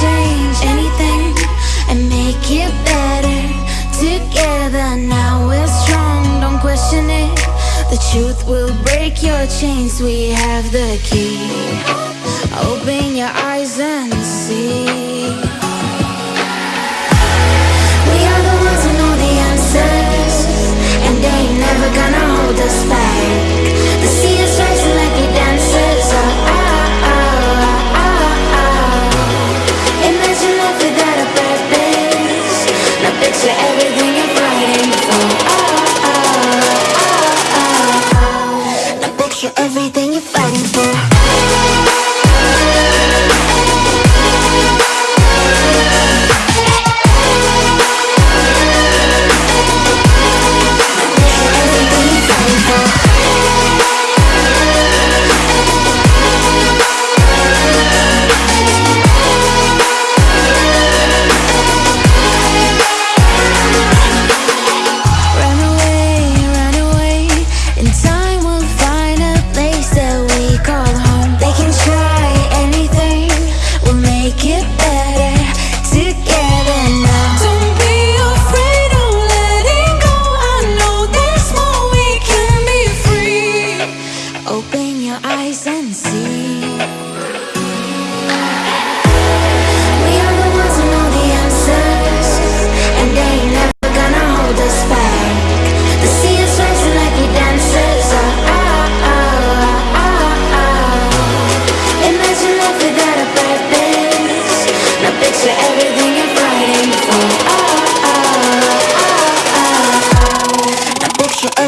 change anything and make it better Together. Now we're strong, don't question it. The truth will break your chains, we have the key. Open your eyes and see.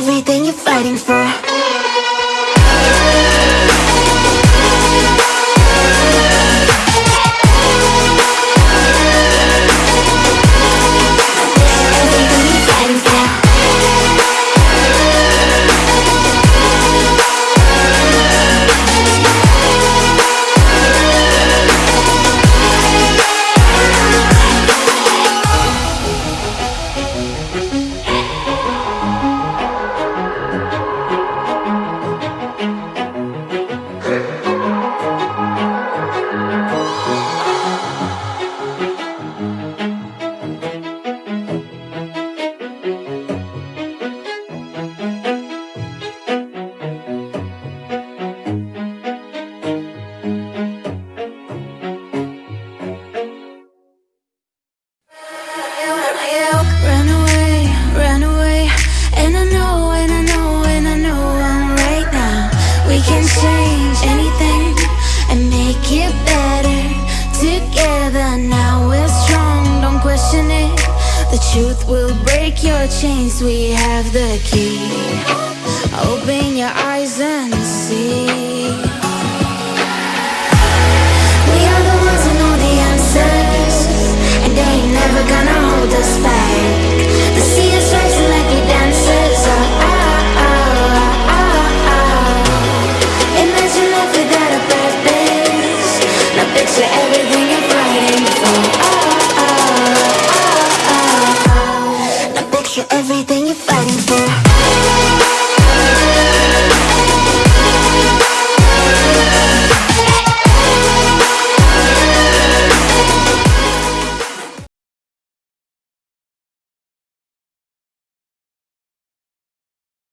everything you're fighting for. The truth will break your chains, we have the key.